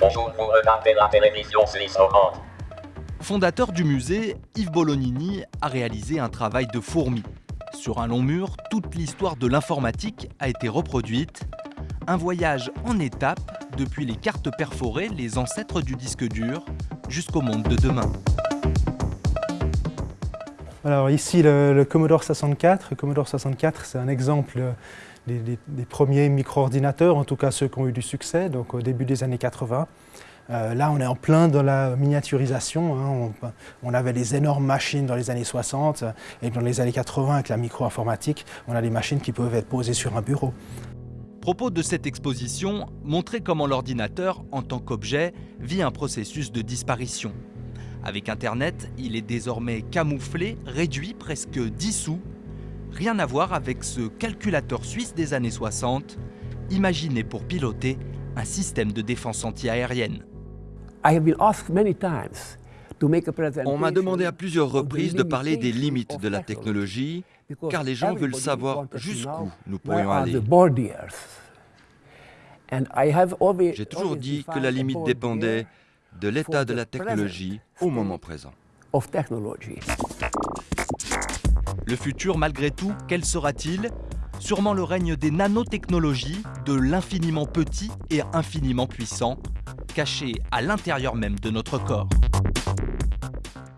Bonjour, vous regardez la télévision suisse. Fondateur du musée, Yves Bolognini a réalisé un travail de fourmi. Sur un long mur, toute l'histoire de l'informatique a été reproduite. Un voyage en étapes depuis les cartes perforées, les ancêtres du disque dur, jusqu'au monde de demain. Alors ici le, Commodore 64. Le Commodore 64 c'est un exemple des, des- des premiers micro-ordinateurs, en tout cas ceux qui ont eu du succès, donc au début des années 80. Euh, là on est en plein dans la miniaturisation. hein. On, on avait les énormes machines dans les années 60 et dans les années 80 avec la micro-informatique, on a des machines qui peuvent être posées sur un bureau. Propos de cette exposition, montrer comment l'ordinateur, en tant qu'objet, vit un processus de disparition. Avec Internet, il est désormais camouflé, réduit, presque dissous. Rien à voir avec ce calculateur suisse des années 60, imaginé pour piloter un système de défense antiaérienne. On m'a demandé à plusieurs reprises de parler des limites de la technologie, car les gens veulent savoir jusqu'où nous pourrions aller. J'ai toujours dit que la limite dépendait de l'état de la technologie au moment présent. Le futur, malgré tout, quel sera-t-il? Sûrement le règne des nanotechnologies, de l'infiniment petit et infiniment puissant, cachés à l'intérieur même de notre corps.